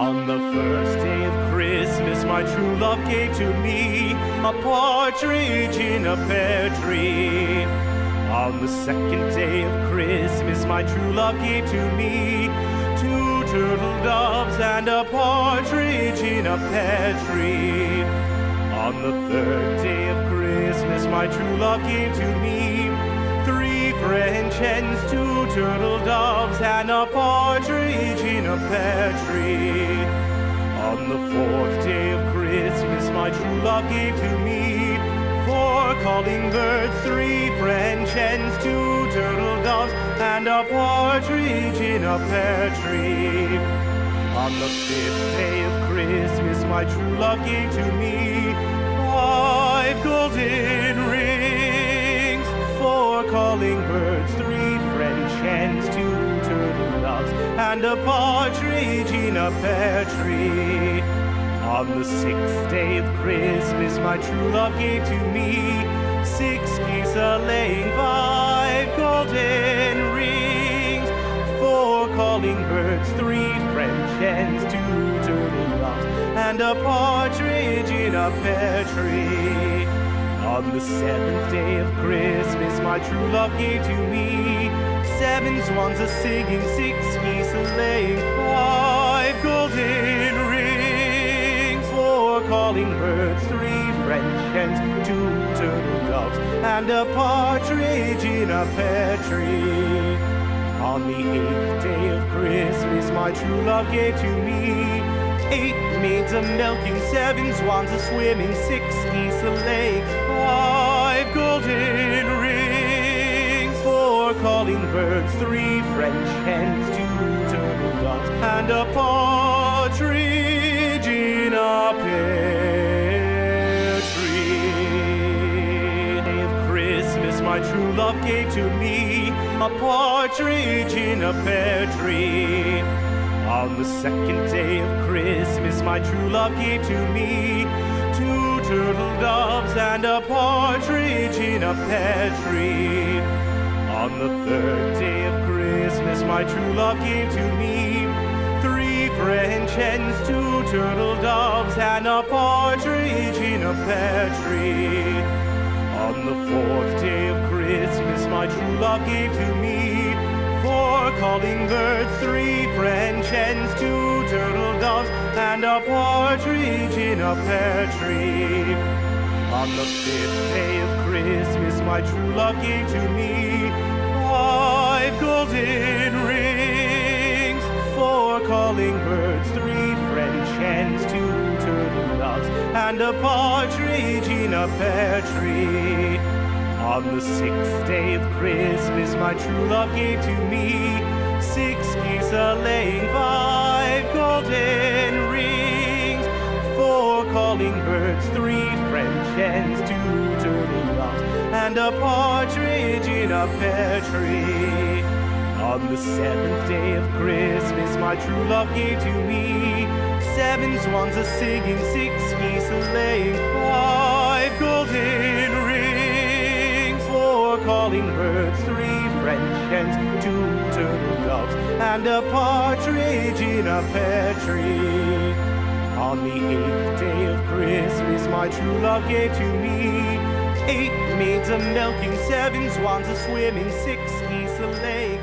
On the first day of Christmas, my true love gave to me a partridge in a pear tree. On the second day of Christmas, my true love gave to me two turtle doves and a partridge in a pear tree. On the third day of Christmas, my true love gave to me three French hens, two turtle doves, and a partridge a pear tree. On the fourth day of Christmas, my true love gave to me four calling birds, three French hens, two turtle doves, and a partridge in a pear tree. On the fifth day of Christmas, my true love gave to me five golden rings, four calling birds, and a partridge in a pear tree. On the sixth day of Christmas, my true love gave to me six geese a laying, five golden rings, four calling birds, three French hens, two turtle doves, and a partridge in a pear tree. On the seventh day of Christmas, my true love gave to me seven swans are singing, six geese are laying, five golden rings, four calling birds, three French hens, two turtle doves, and a partridge in a pear tree. On the eighth day of Christmas, my true love gave to me eight maids a milking, seven swans a swimming, six geese a laying, five golden three French hens, two turtle doves, and a partridge in a pear tree. Day of Christmas, my true love gave to me a partridge in a pear tree. On the second day of Christmas, my true love gave to me two turtle doves and a partridge in a pear tree. On the third day of Christmas, my true love gave to me three French hens, two turtle doves, and a partridge in a pear tree. On the fourth day of Christmas, my true love gave to me four calling birds, three French hens, two turtle doves, and a partridge in a pear tree. On the fifth day of Christmas, my true love gave to me five golden rings, four calling birds, three French hens, two turtle doves, and a partridge in a pear tree. On the sixth day of Christmas, my true love gave to me six geese a laying, five golden rings, four calling birds, three Hens, two turtle doves, and a partridge in a pear tree. On the seventh day of Christmas, my true love gave to me seven swans a singing, six geese a laying, five golden rings, four calling birds, three French hens, two turtle doves, and a partridge in a pear tree. On the eighth my true love gave to me. Eight maids a milking, seven swans a swimming, six geese a laying,